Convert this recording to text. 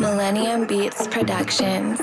Millennium Beats Productions.